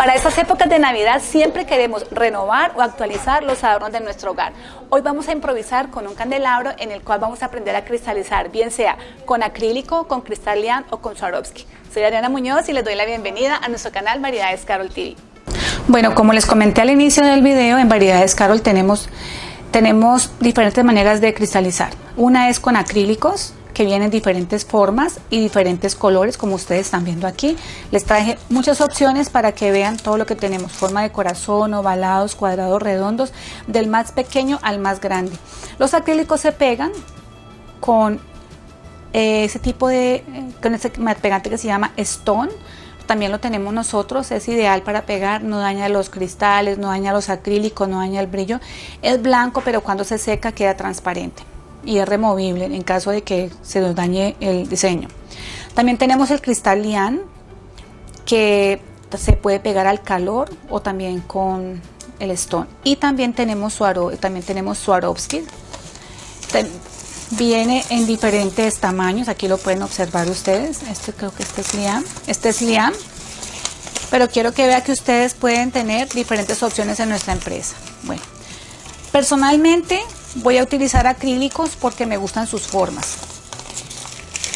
Para estas épocas de Navidad siempre queremos renovar o actualizar los adornos de nuestro hogar. Hoy vamos a improvisar con un candelabro en el cual vamos a aprender a cristalizar, bien sea con acrílico, con cristal lian o con Swarovski. Soy Ariana Muñoz y les doy la bienvenida a nuestro canal Variedades Carol TV. Bueno, como les comenté al inicio del video, en Variedades Carol tenemos, tenemos diferentes maneras de cristalizar. Una es con acrílicos, que vienen diferentes formas y diferentes colores como ustedes están viendo aquí. Les traje muchas opciones para que vean todo lo que tenemos, forma de corazón, ovalados, cuadrados, redondos, del más pequeño al más grande. Los acrílicos se pegan con eh, ese tipo de, con ese pegante que se llama Stone, también lo tenemos nosotros, es ideal para pegar, no daña los cristales, no daña los acrílicos, no daña el brillo. Es blanco, pero cuando se seca queda transparente y es removible en caso de que se nos dañe el diseño. También tenemos el cristal lian que se puede pegar al calor o también con el stone. Y también tenemos, Suaro, también tenemos Swarovski. Viene en diferentes tamaños, aquí lo pueden observar ustedes. Este creo que este es liam. Este es liam. Pero quiero que vean que ustedes pueden tener diferentes opciones en nuestra empresa. Bueno, personalmente Voy a utilizar acrílicos porque me gustan sus formas.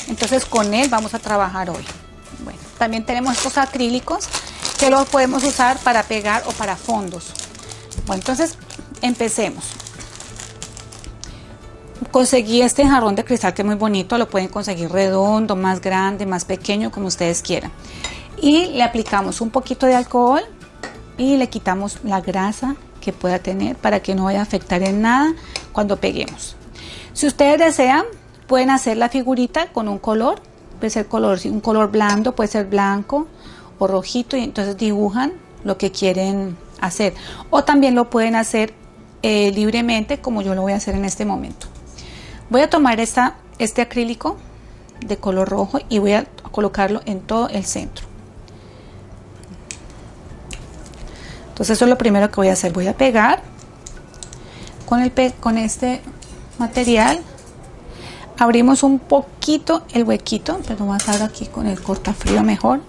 Entonces con él vamos a trabajar hoy. Bueno, también tenemos estos acrílicos que los podemos usar para pegar o para fondos. Bueno, entonces empecemos. Conseguí este jarrón de cristal que es muy bonito, lo pueden conseguir redondo, más grande, más pequeño, como ustedes quieran. Y le aplicamos un poquito de alcohol y le quitamos la grasa que pueda tener para que no vaya a afectar en nada cuando peguemos. Si ustedes desean, pueden hacer la figurita con un color, puede ser color, un color blando, puede ser blanco o rojito y entonces dibujan lo que quieren hacer. O también lo pueden hacer eh, libremente como yo lo voy a hacer en este momento. Voy a tomar esta, este acrílico de color rojo y voy a colocarlo en todo el centro. Entonces eso es lo primero que voy a hacer. Voy a pegar con, el con este material. Abrimos un poquito el huequito, pero vamos a estar aquí con el cortafrío mejor.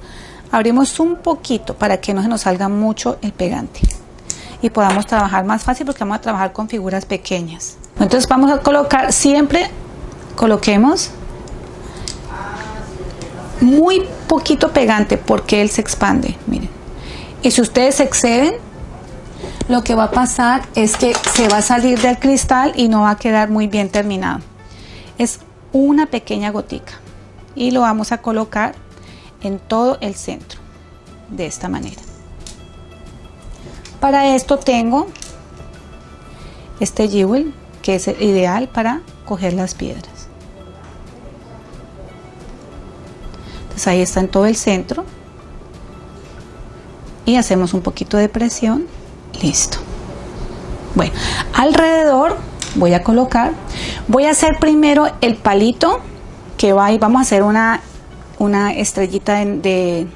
Abrimos un poquito para que no se nos salga mucho el pegante y podamos trabajar más fácil porque vamos a trabajar con figuras pequeñas. Entonces vamos a colocar, siempre coloquemos muy poquito pegante porque él se expande, miren. Y si ustedes exceden, lo que va a pasar es que se va a salir del cristal y no va a quedar muy bien terminado. Es una pequeña gotica y lo vamos a colocar en todo el centro de esta manera. Para esto tengo este jewel que es ideal para coger las piedras. Entonces ahí está en todo el centro y hacemos un poquito de presión listo. Bueno alrededor voy a colocar voy a hacer primero el palito que va y vamos a hacer una una estrellita de,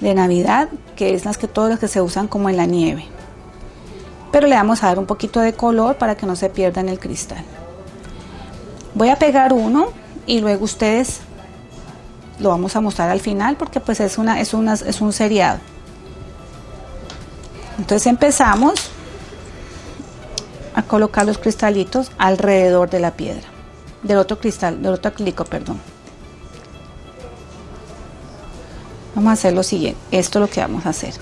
de, navidad que es las que todas las que se usan como en la nieve. Pero le vamos a dar un poquito de color para que no se pierda en el cristal. Voy a pegar uno y luego ustedes lo vamos a mostrar al final porque pues es una es una es un seriado entonces empezamos a colocar los cristalitos alrededor de la piedra, del otro cristal, del otro acrílico, perdón. Vamos a hacer lo siguiente, esto es lo que vamos a hacer.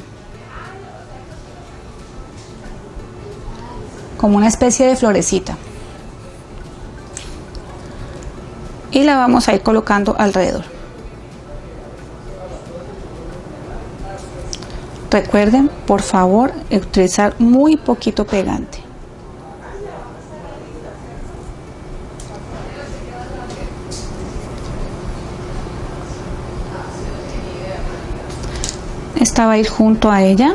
Como una especie de florecita. Y la vamos a ir colocando alrededor. Recuerden, por favor, utilizar muy poquito pegante. Esta va a ir junto a ella.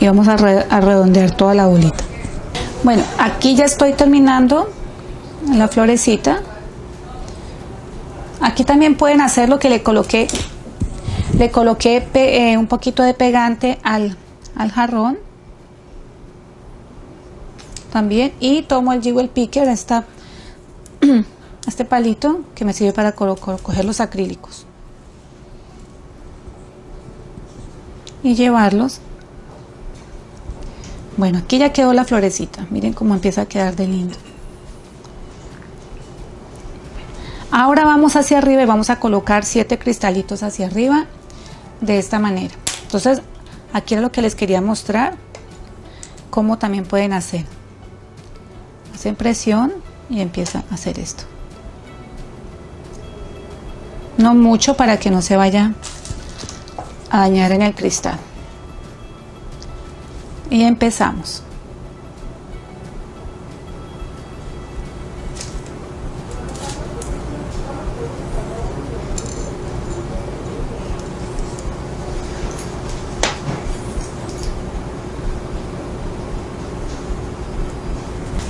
Y vamos a, a redondear toda la bolita. Bueno, aquí ya estoy terminando la florecita. Aquí también pueden hacer lo que le coloqué le coloqué eh, un poquito de pegante al, jarrón también y tomo el jewel picker esta, este palito que me sirve para coger los acrílicos y llevarlos. Bueno, aquí ya quedó la florecita. Miren cómo empieza a quedar de lindo. Ahora vamos hacia arriba y vamos a colocar siete cristalitos hacia arriba de esta manera. Entonces, aquí era lo que les quería mostrar, cómo también pueden hacer. Hacen presión y empiezan a hacer esto. No mucho para que no se vaya a dañar en el cristal. Y empezamos.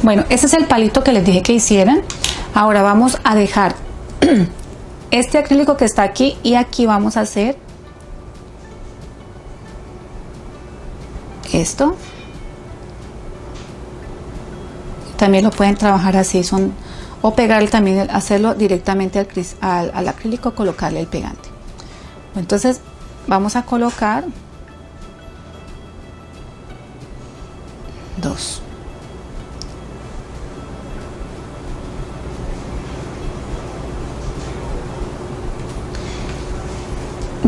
Bueno, ese es el palito que les dije que hicieran. Ahora vamos a dejar este acrílico que está aquí y aquí vamos a hacer esto. También lo pueden trabajar así, son o pegar también, hacerlo directamente al, al acrílico, colocarle el pegante. Entonces vamos a colocar dos.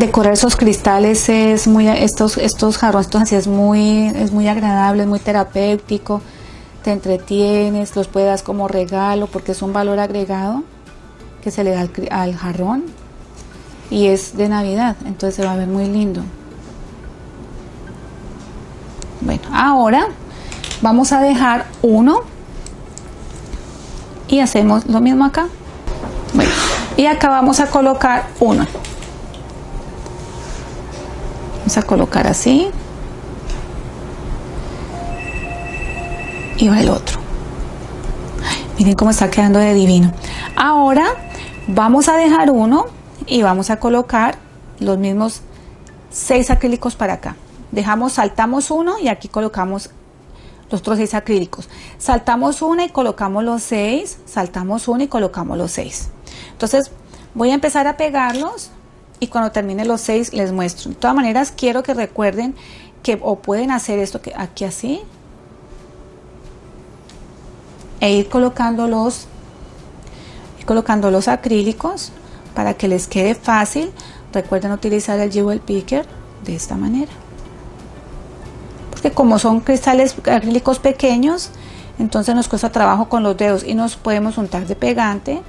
Decorar esos cristales es muy estos estos jarrones así es muy es muy agradable es muy terapéutico. Te entretienes los puedes como regalo porque es un valor agregado que se le da al, jarrón y es de navidad entonces se va a ver muy lindo. Bueno ahora vamos a dejar uno y hacemos lo mismo acá. Bueno y acá vamos a colocar uno a colocar así. Y va el otro. Miren cómo está quedando de divino. Ahora vamos a dejar uno y vamos a colocar los mismos seis acrílicos para acá. Dejamos saltamos uno y aquí colocamos los otros seis acrílicos. Saltamos uno y colocamos los seis saltamos uno y colocamos los seis. Entonces voy a empezar a pegarlos y cuando termine los seis les muestro. De todas maneras quiero que recuerden que o pueden hacer esto que aquí así e ir colocando los colocando los acrílicos para que les quede fácil. Recuerden utilizar el jewel picker de esta manera. Porque como son cristales acrílicos pequeños, entonces nos cuesta trabajo con los dedos y nos podemos untar de pegante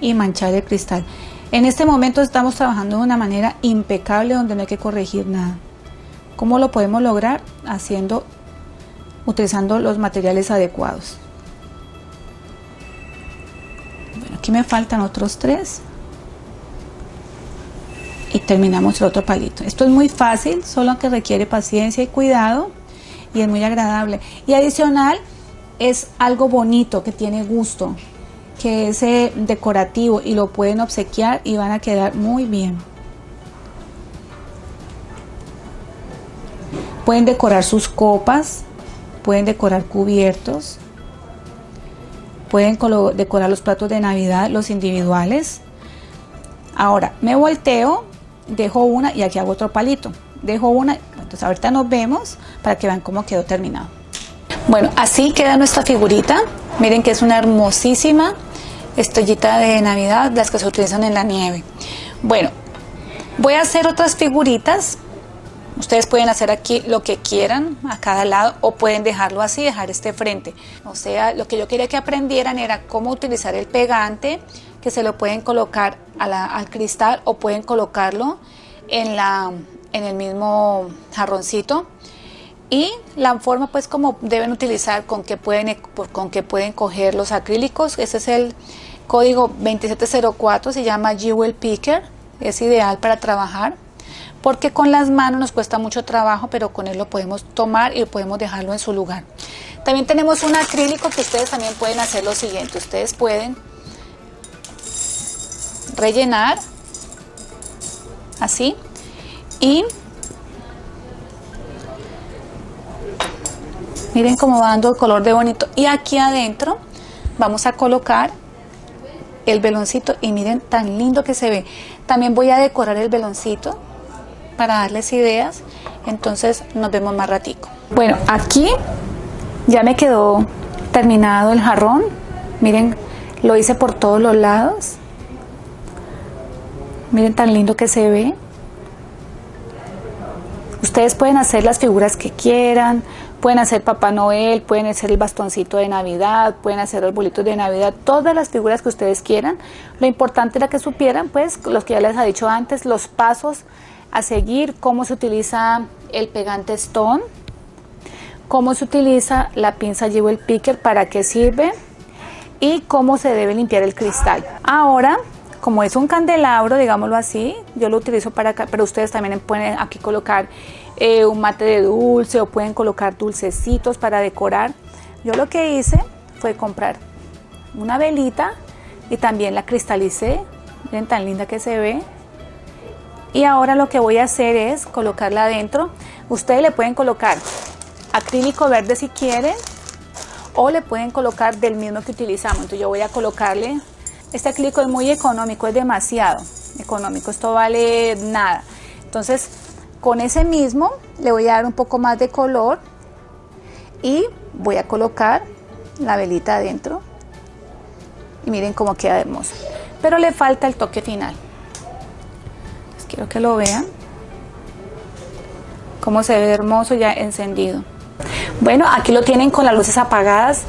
y manchar el cristal. En este momento estamos trabajando de una manera impecable donde no hay que corregir nada. ¿Cómo lo podemos lograr? Haciendo, utilizando los materiales adecuados. Bueno, aquí me faltan otros tres. Y terminamos el otro palito. Esto es muy fácil, solo que requiere paciencia y cuidado. Y es muy agradable. Y adicional, es algo bonito que tiene gusto que es decorativo y lo pueden obsequiar y van a quedar muy bien. Pueden decorar sus copas, pueden decorar cubiertos, pueden decorar los platos de Navidad, los individuales. Ahora me volteo, dejo una y aquí hago otro palito. Dejo una, entonces ahorita nos vemos para que vean cómo quedó terminado. Bueno, así queda nuestra figurita. Miren que es una hermosísima estrellita de Navidad, las que se utilizan en la nieve. Bueno, voy a hacer otras figuritas. Ustedes pueden hacer aquí lo que quieran a cada lado o pueden dejarlo así, dejar este frente. O sea, lo que yo quería que aprendieran era cómo utilizar el pegante, que se lo pueden colocar al cristal o pueden colocarlo en, la, en el mismo jarroncito y la forma pues como deben utilizar con que pueden con que pueden coger los acrílicos ese es el código 2704 se llama Jewel Picker es ideal para trabajar porque con las manos nos cuesta mucho trabajo pero con él lo podemos tomar y podemos dejarlo en su lugar. También tenemos un acrílico que ustedes también pueden hacer lo siguiente ustedes pueden rellenar así y Miren cómo va dando el color de bonito. Y aquí adentro vamos a colocar el veloncito y miren tan lindo que se ve. También voy a decorar el veloncito para darles ideas. Entonces nos vemos más ratico. Bueno, aquí ya me quedó terminado el jarrón. Miren, lo hice por todos los lados. Miren tan lindo que se ve. Ustedes pueden hacer las figuras que quieran, pueden hacer Papá Noel, pueden hacer el bastoncito de Navidad, pueden hacer los bolitos de Navidad, todas las figuras que ustedes quieran. Lo importante era que supieran, pues, los que ya les he dicho antes, los pasos a seguir, cómo se utiliza el pegante Stone, cómo se utiliza la pinza Jewel Picker, para qué sirve y cómo se debe limpiar el cristal. Ahora como es un candelabro, digámoslo así, yo lo utilizo para acá, pero ustedes también pueden aquí colocar eh, un mate de dulce o pueden colocar dulcecitos para decorar. Yo lo que hice fue comprar una velita y también la cristalicé, miren tan linda que se ve. Y ahora lo que voy a hacer es colocarla adentro. Ustedes le pueden colocar acrílico verde si quieren o le pueden colocar del mismo que utilizamos. Entonces yo voy a colocarle este acrílico es muy económico, es demasiado económico, esto vale nada. Entonces, con ese mismo le voy a dar un poco más de color y voy a colocar la velita adentro. Y miren cómo queda hermoso. Pero le falta el toque final. quiero que lo vean. Cómo se ve hermoso ya encendido. Bueno, aquí lo tienen con las luces apagadas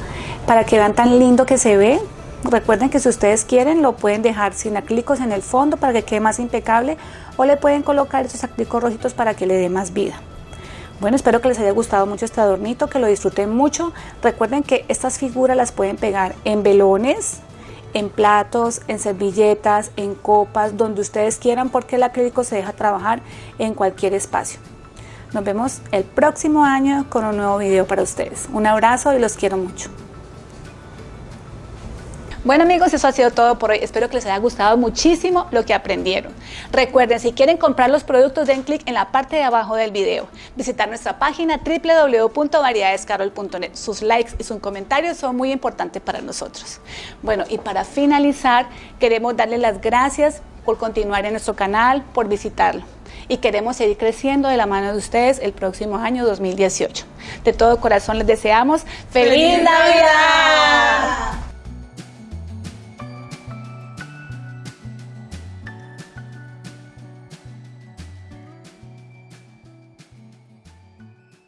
para que vean tan lindo que se ve. Recuerden que si ustedes quieren lo pueden dejar sin acrílicos en el fondo para que quede más impecable o le pueden colocar esos acrílicos rojitos para que le dé más vida. Bueno, espero que les haya gustado mucho este adornito, que lo disfruten mucho. Recuerden que estas figuras las pueden pegar en velones, en platos, en servilletas, en copas, donde ustedes quieran porque el acrílico se deja trabajar en cualquier espacio. Nos vemos el próximo año con un nuevo video para ustedes. Un abrazo y los quiero mucho. Bueno amigos, eso ha sido todo por hoy. Espero que les haya gustado muchísimo lo que aprendieron. Recuerden, si quieren comprar los productos, den clic en la parte de abajo del video. Visitar nuestra página www.variedadescarol.net. Sus likes y sus comentarios son muy importantes para nosotros. Bueno, y para finalizar, queremos darles las gracias por continuar en nuestro canal, por visitarlo y queremos seguir creciendo de la mano de ustedes el próximo año 2018. De todo corazón les deseamos ¡Feliz, Navidad!